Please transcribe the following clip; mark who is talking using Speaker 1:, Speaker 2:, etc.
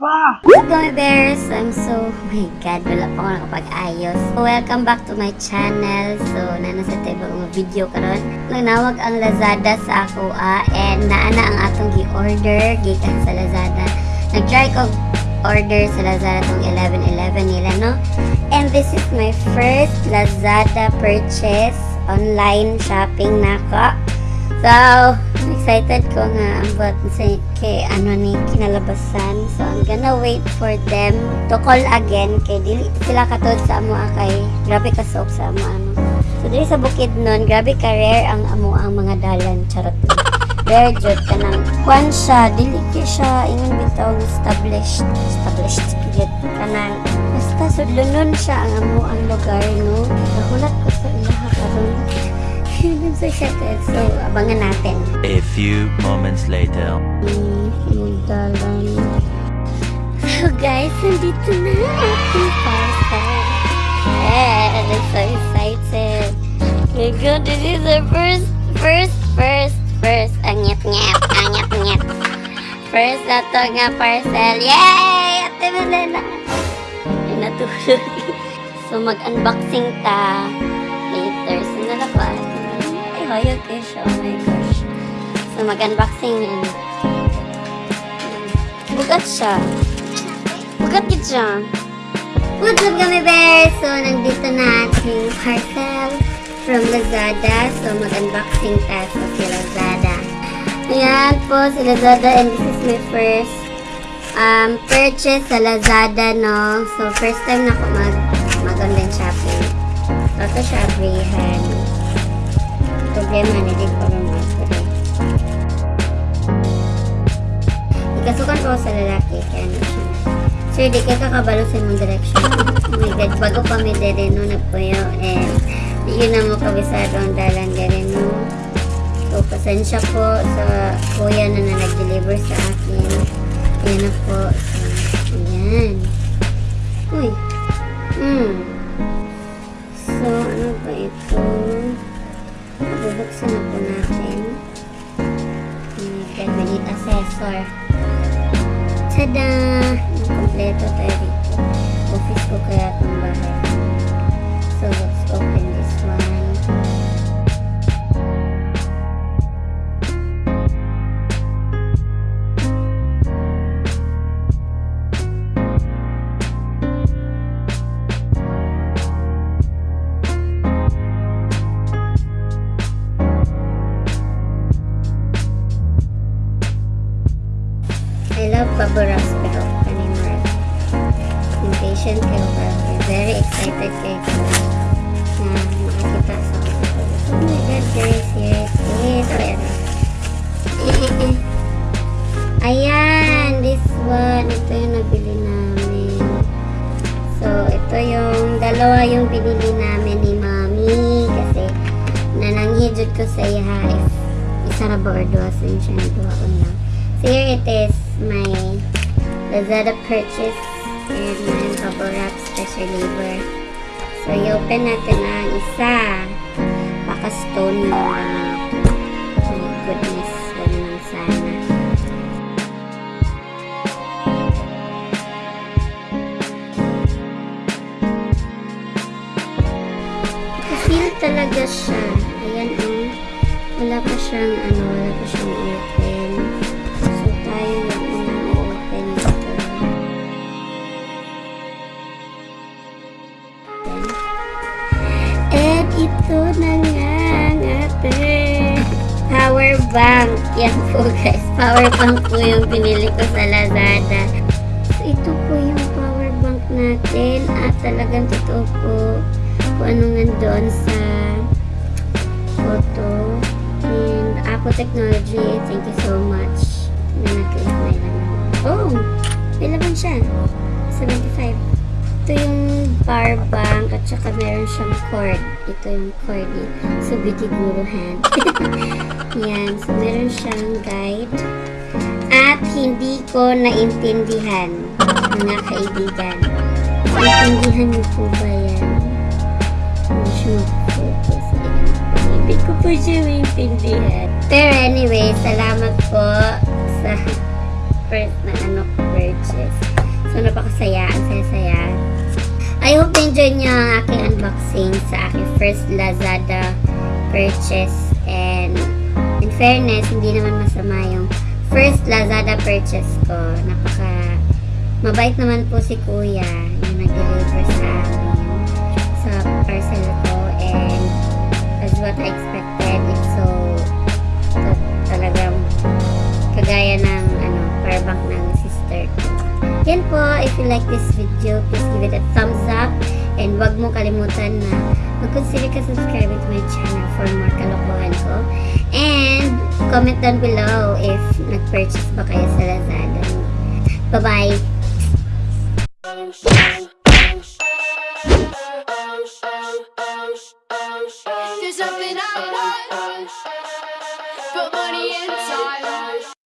Speaker 1: pa!
Speaker 2: Going bears? I'm so, oh my god, wala pa ako nakapag-ayos. Welcome back to my channel. So, nana sa tayo mga video karon. Nanawag ang Lazada sa ako ah, and naana ang atong gi-order gikan sa Lazada. Nag-try ko order sa Lazada tong 11-11 nila, no? And this is my first Lazada purchase online shopping nako. So, excited ko nga about sa kay ano ni kinalabasan. So, I'm gonna wait for them to call again kay dili sila katod sa amo kay grabe ka sok sa amo ano. So, dili sa bukid nun, grabe ka rare ang amo ang mga dalan charot. Rare jud ka nang kwan siya, dili kay siya ingon bitaw established, established jud kanang basta sudlonon siya ang amo ang lugar no. Nahulat ko sa ilaha karon. I'm so excited. So, abangan natin.
Speaker 3: A few moments later.
Speaker 2: So guys, nandito na ating parcel. Yes, I'm so excited. My God, this is the first, first, first, first. Ang nyat-nyat, ang nyat-nyat. First na to nga parcel. Yay! Ate Malena. Ay, natulog. so, mag-unboxing ta. Siya. Oh my gosh. So, mag-unboxing yan. Bugat siya. Bugat yun siya. What's up kami bears? So, nandito na ating parcel from Lazada. So, mag-unboxing tayo si Lazada. Ayan po si Lazada and this is my first um, purchase sa Lazada, no? So, first time na ako mag, mag-online shopping. So, ito siya, Abrihan. Ko rin mag Ikasukan ko sa lalaki, kaya ano siya. Sir, di ka kakabalo sa imong direction. Oh my God, bago pa mi dere no, nagpuyo, di yun na mo kabisado ang dalan dere no. So, pasensya po sa kuya na na nag-deliver sa akin. Yan na po. So, ayan. Bubuksan na po natin. We need assessor. Tada! Kompleto tayo dito. Office ko kaya itong bahay. Baboras pero kanina impatient kayo pero very excited kayo na makakita sa Oh my God, guys, it is. Oh, ayan. This one. Ito yung nabili namin. So, ito yung dalawa yung binili namin ni Mami kasi nananghijud ko sa iya is isa ra ba or duwa sa siya duwa ko lang. So, here it is, my Lazada purchase and my bubble wrap special labor. So, i-open natin ang isa. Baka stone yung mga my goodness, sana. Feel talaga siya. Ayan, oh. Wala pa siyang, ano, wala pa siyang open. Ito na nga ang ating power bank. Yan po guys. Power bank po yung pinili ko sa Lazada. So, ito po yung power bank natin. At talagang totoo po kung ano nga doon sa photo. And Apple Technology, thank you so much na nag-click na. Oh! May laman siya. 75. Ito yung power bank at saka meron siyang cord. Ito yung cord ni Subitiguro hand. Yan. So, meron siyang guide. At hindi ko naintindihan, mga kaibigan. Naintindihan niyo po ba yan? Hindi siya mag-focus. Hindi ko po siya maintindihan. Pero anyway, salamat po sa first na ano purchase. So, napakasaya. Ang saya-saya. I hope na-enjoy niyo ang aking unboxing sa aking first Lazada purchase. And in fairness, hindi naman masama yung first Lazada purchase ko. Napaka mabait naman po si Kuya yung nag-deliver sa amin sa parcel ko. And as what I expected, it's so, talagang kagaya ng ano, power bank ng sister ko. Yan po, if you like this video, please give it a thumbs up. And wag mo kalimutan na mag-consider ka subscribe to my channel for more kalokohan ko. And comment down below if nag-purchase ba kayo sa Lazada. Bye-bye!